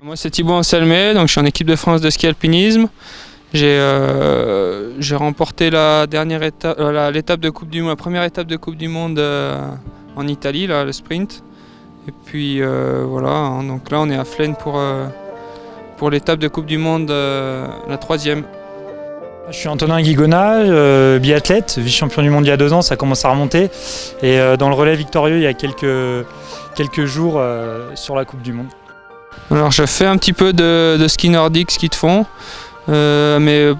Moi c'est Thibaut Anselmet, donc je suis en équipe de France de ski alpinisme. J'ai euh, remporté la dernière étape, euh, du la première étape de Coupe du Monde euh, en Italie, le sprint. Et puis voilà, hein, donc là on est à Flaine pour, pour l'étape de Coupe du Monde, la troisième. Je suis Antonin Guigona, biathlète, vice-champion du monde il y a deux ans, ça commence à remonter. Et dans le relais victorieux il y a quelques jours sur la Coupe du Monde. Alors je fais un petit peu de, ski nordique, ski de fond, euh, mais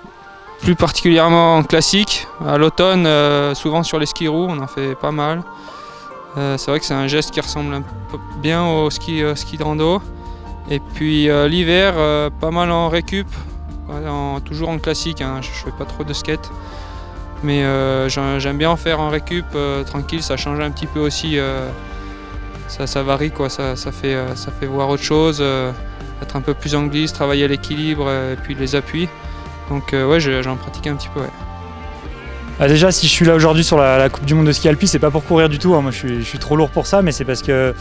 plus particulièrement en classique. À l'automne, euh, souvent sur les skis roues, on en fait pas mal. Euh, c'est vrai que c'est un geste qui ressemble un peu bien au ski, ski rando. Et puis l'hiver, pas mal en récup, toujours en classique, hein, je, fais pas trop de skate. Mais j'aime bien en faire en récup, tranquille, ça change un petit peu aussi ça, varie, quoi. Ça, fait, euh, ça fait voir autre chose, euh, être un peu plus en glisse, travailler l'équilibre euh, et puis les appuis. Donc ouais, j'en pratique un petit peu. Ah, déjà, si je suis là aujourd'hui sur la, Coupe du Monde de ski alpi, c'est pas pour courir du tout. Hein. Moi, je suis, trop lourd pour ça, mais c'est parce que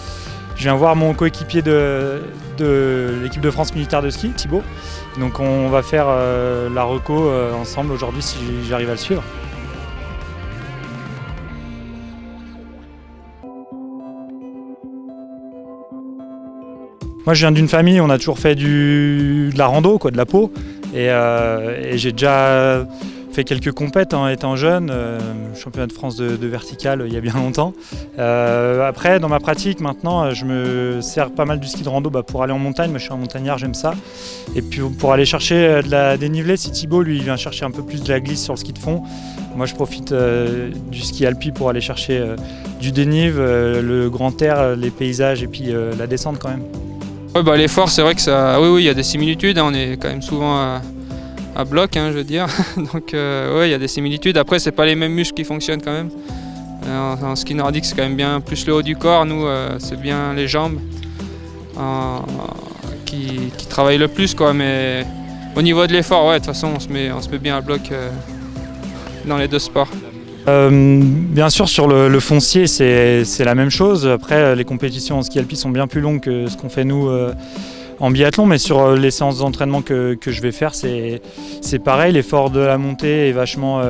je viens voir mon coéquipier de, l'équipe de France militaire de ski, Thibaut. Donc, on va faire la reco ensemble aujourd'hui si j'arrive à le suivre. Moi, je viens d'une famille, on a toujours fait du, de la rando, quoi, de la peau. Et, euh, j'ai déjà fait quelques compètes en étant jeune, euh, championnat de France de, vertical il y a bien longtemps. Euh, après, dans ma pratique, maintenant, je me sers pas mal du ski de rando bah, pour aller en montagne. Moi, je suis un montagnard, j'aime ça. Et puis pour aller chercher de la dénivelée, si Thibaut, lui, il vient chercher un peu plus de la glisse sur le ski de fond. Moi, je profite du ski alpi pour aller chercher du dénive, le grand air, les paysages et puis la descente quand même. Bah, l'effort, c'est vrai que ça. Oui, oui, il y a des similitudes. Hein. on est quand même souvent à, bloc, hein, je veux dire. Donc, euh, oui, il y a des similitudes. Après, c'est pas les mêmes muscles qui fonctionnent quand même. Euh, en, ski nordique, c'est quand même bien plus le haut du corps. Nous, euh, c'est bien les jambes qui, travaillent le plus, quoi. Mais au niveau de l'effort, ouais, de toute façon, on se met, on se met bien à bloc dans les deux sports. Euh, bien sûr, sur le, foncier, c'est la même chose. Après, les compétitions en ski alpi sont bien plus longues que ce qu'on fait nous euh, en biathlon, mais sur euh, les séances d'entraînement que, je vais faire, c'est pareil. L'effort de la montée est vachement,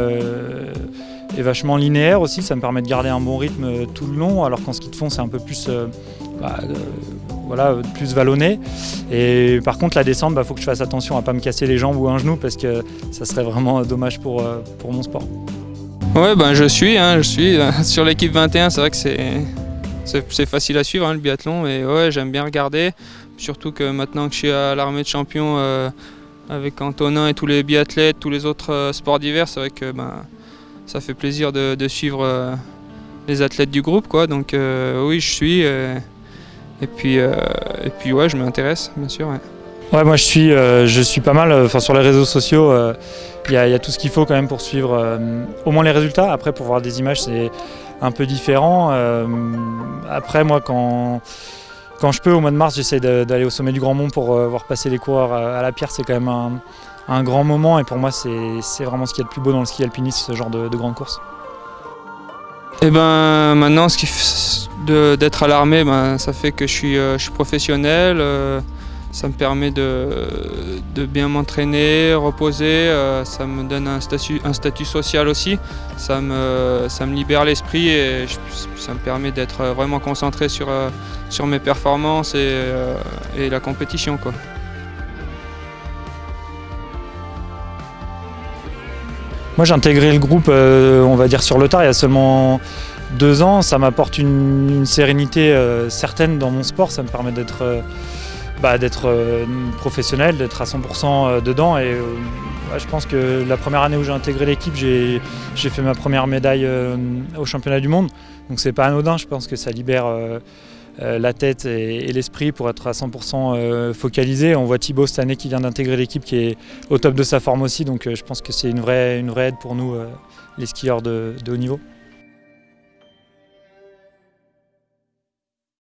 linéaire aussi. Ça me permet de garder un bon rythme tout le long, alors qu'en ski de fond, c'est un peu plus... Bah, voilà, plus vallonné. Et par contre, la descente, il bah, faut que je fasse attention à ne pas me casser les jambes ou un genou parce que ça serait vraiment dommage pour mon sport. Ouais, ben je suis, hein, je suis sur l'équipe 21. C'est vrai que c'est facile à suivre hein, le biathlon et j'aime bien regarder. Surtout que maintenant que je suis à l'armée de champions euh, avec Antonin et tous les biathlètes, tous les autres euh, sports d'hiver, c'est vrai que ben, ça fait plaisir de, suivre euh, les athlètes du groupe. Donc oui, je suis. et, puis, et je m'intéresse, bien sûr. Moi je suis, euh, je suis pas mal, enfin sur les réseaux sociaux, euh, il y, a tout ce qu'il faut quand même pour suivre euh, au moins les résultats. Après pour voir des images c'est un peu différent. après moi quand, quand je peux au mois de mars j'essaie d'aller au sommet du Grand Mont pour voir passer les coureurs à, la pierre. C'est quand même un, grand moment et pour moi c'est vraiment ce qui est le plus beau dans le ski alpiniste, ce genre de, de grande course. Et eh ben maintenant d'être à l'armée, ben, ça fait que je suis, je suis professionnel. Ça me permet de, bien m'entraîner, reposer, euh, ça me donne un statut, un statut social aussi, ça me, ça me libère l'esprit et ça me permet d'être vraiment concentré sur, euh, sur mes performances et, euh, et la compétition. Moi j'ai intégré le groupe, on va dire sur le tard, il y a seulement deux ans. Ça m'apporte une, sérénité certaine dans mon sport, ça me permet d'être bah, d'être euh, professionnel, d'être à 100% euh, dedans. Et euh, je pense que la première année où j'ai intégré l'équipe, j'ai fait ma première médaille au championnat du monde. Donc c'est pas anodin, je pense que ça libère la tête et, l'esprit pour être à 100% focalisé. On voit Thibaut cette année qui vient d'intégrer l'équipe qui est au top de sa forme aussi, donc je pense que c'est une vraie, une vraie aide pour nous, les skieurs de haut niveau.